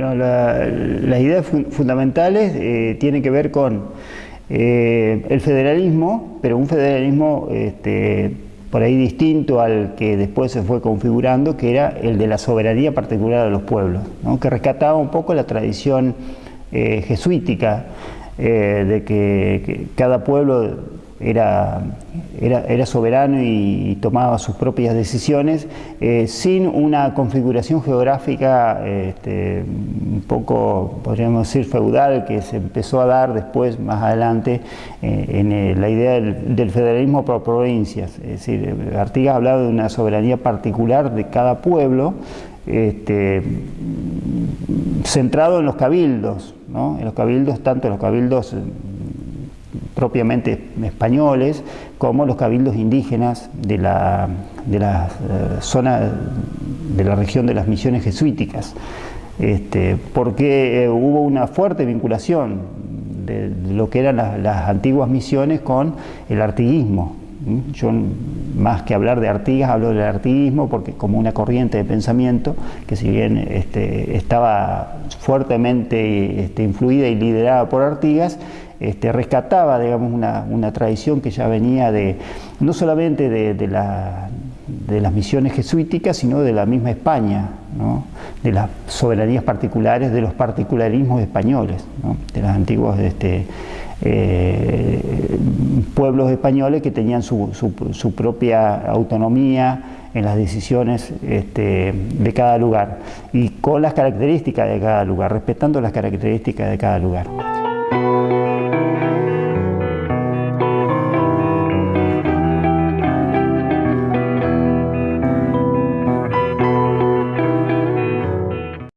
particularidades fundamentales eh, tienen que ver con eh, el federalismo, pero un federalismo este, por ahí distinto al que después se fue configurando, que era el de la soberanía particular de los pueblos, que rescataba un poco la tradición eh, jesuítica de que, cada pueblo era, era, soberano y, tomaba sus propias decisiones eh, sin una configuración geográfica este, un poco, podríamos decir, feudal que se empezó a dar después, más adelante, eh, en la idea del, federalismo por provincias. Es decir, Artigas hablaba de una soberanía particular de cada pueblo, este, centrado en los cabildos, en los cabildos, tanto los cabildos propiamente españoles, como los cabildos indígenas de la, de la eh, zona de la región de las misiones jesuíticas, este, porque eh, hubo una fuerte vinculación de, lo que eran las, antiguas misiones con el artiguismo. Yo más que hablar de Artigas, hablo del artiguismo porque como una corriente de pensamiento que si bien este, estaba fuertemente este, influida y liderada por Artigas, este, rescataba digamos, una, tradición que ya venía de, no solamente de, las misiones jesuíticas, sino de la misma España, de las soberanías particulares, de los particularismos españoles, de los antiguos este, eh, pueblos españoles que tenían su, propia autonomía en las decisiones este, de cada lugar y con las características de cada lugar, respetando las características de cada lugar.